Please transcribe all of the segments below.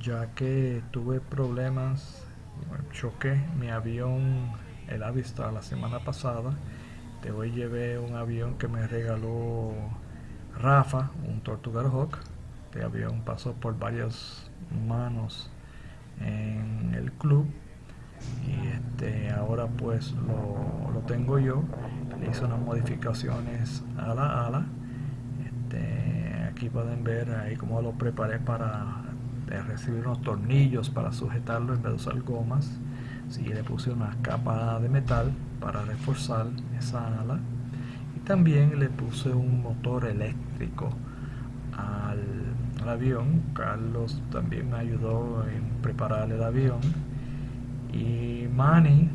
ya que tuve problemas, choqué mi avión, el Avistar, la semana pasada. Te hoy llevé un avión que me regaló Rafa, un Tortuga Hawk. Este avión pasó por varias manos en el club y este ahora pues lo, lo tengo yo le hice unas modificaciones a la ala este, aquí pueden ver ahí cómo lo preparé para recibir unos tornillos para sujetarlo en vez de usar gomas. Si le puse una capa de metal para reforzar esa ala. Y también le puse un motor eléctrico al, avión. Carlos también me ayudó en preparar el avión. Y Manny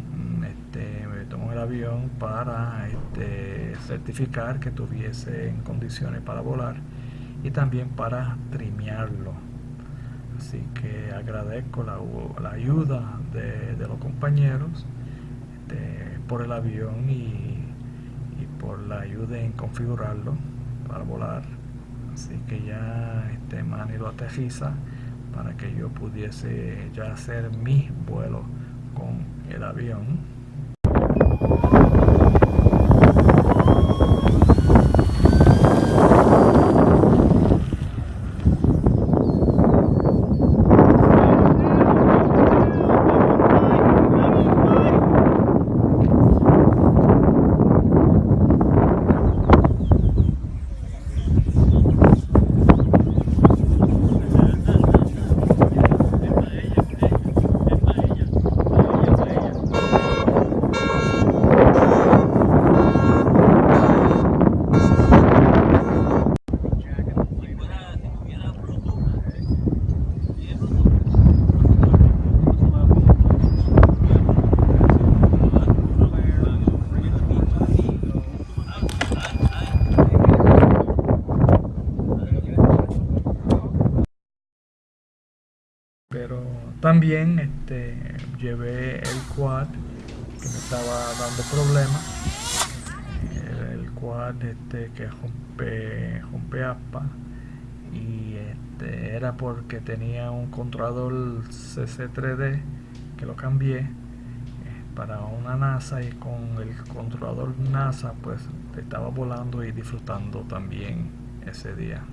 este, me tomó el avión para este, certificar que tuviese en condiciones para volar y también para trimearlo así que agradezco la, la ayuda de, de, los compañeros este, por el avión y, y, por la ayuda en configurarlo para volar. Así que ya este Manny lo aterriza para que yo pudiese ya hacer mi vuelo con el avión pero también este, llevé el quad que me estaba dando problemas. El, quad este, que rompe, rompe APA. Y este, era porque tenía un controlador CC3D que lo cambié eh, para una NASA. Y con el controlador NASA pues estaba volando y disfrutando también ese día